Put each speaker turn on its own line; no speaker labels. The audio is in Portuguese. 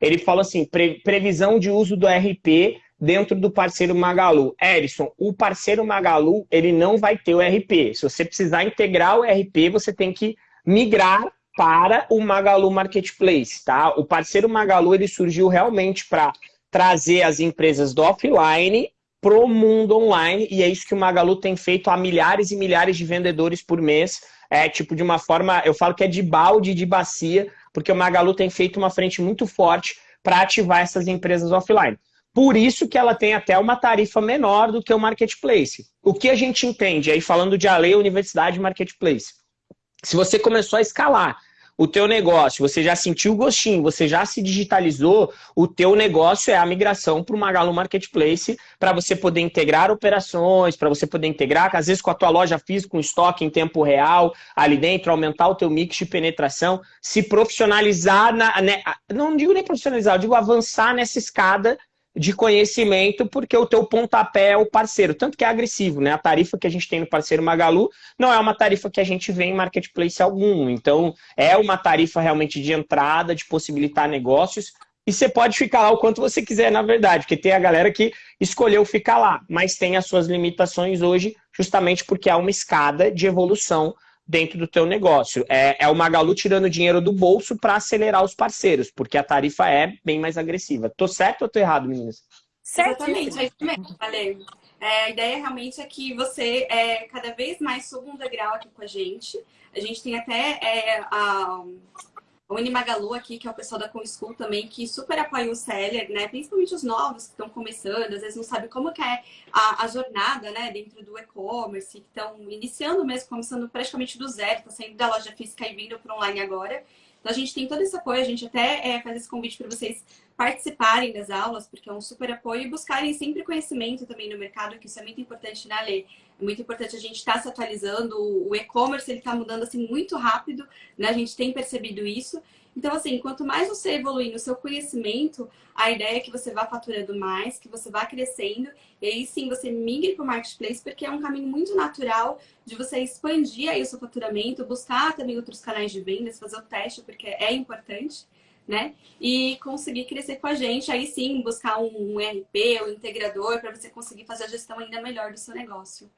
ele falou assim, pre, previsão de uso do RP dentro do parceiro Magalu. Erison, o parceiro Magalu, ele não vai ter o RP. Se você precisar integrar o RP, você tem que migrar para o Magalu Marketplace, tá? O parceiro Magalu, ele surgiu realmente para trazer as empresas do offline pro mundo online, e é isso que o Magalu tem feito a milhares e milhares de vendedores por mês, é tipo de uma forma, eu falo que é de balde, de bacia, porque o Magalu tem feito uma frente muito forte para ativar essas empresas offline. Por isso que ela tem até uma tarifa menor do que o Marketplace. O que a gente entende, aí falando de Ale, Universidade Marketplace, se você começou a escalar o teu negócio, você já sentiu o gostinho, você já se digitalizou, o teu negócio é a migração para o Magalu Marketplace, para você poder integrar operações, para você poder integrar, às vezes com a tua loja física, com estoque em tempo real, ali dentro, aumentar o teu mix de penetração, se profissionalizar, na, né, não digo nem profissionalizar, eu digo avançar nessa escada de conhecimento, porque o teu pontapé é o parceiro, tanto que é agressivo, né? A tarifa que a gente tem no parceiro Magalu não é uma tarifa que a gente vê em marketplace algum, então é uma tarifa realmente de entrada, de possibilitar negócios, e você pode ficar lá o quanto você quiser, na verdade, porque tem a galera que escolheu ficar lá, mas tem as suas limitações hoje, justamente porque há uma escada de evolução dentro do teu negócio. É, é o Magalu tirando dinheiro do bolso para acelerar os parceiros, porque a tarifa é bem mais agressiva. Tô certo ou tô errado, meninas?
Certamente, é isso mesmo, valeu. É, a ideia realmente é que você é, cada vez mais suba um degrau aqui com a gente. A gente tem até é, a, o Unimagalu aqui, que é o pessoal da ComSchool também, que super apoia o seller, né? Principalmente os novos que estão começando, às vezes não sabem como que é a, a jornada, né? Dentro do e-commerce, que estão iniciando mesmo, começando praticamente do zero, tá saindo da loja física e vindo para online agora. Então a gente tem todo esse apoio, a gente até é, faz esse convite para vocês participarem das aulas, porque é um super apoio e buscarem sempre conhecimento também no mercado, que isso é muito importante, né, Lê? É muito importante a gente estar tá se atualizando, o e-commerce ele está mudando assim muito rápido, né? A gente tem percebido isso. Então, assim, quanto mais você evoluir no seu conhecimento, a ideia é que você vá faturando mais, que você vá crescendo, e aí sim você migre para o marketplace, porque é um caminho muito natural de você expandir aí o seu faturamento, buscar também outros canais de vendas, fazer o teste, porque é importante né? E conseguir crescer com a gente, aí sim buscar um ERP, um integrador, para você conseguir fazer a gestão ainda melhor do seu negócio.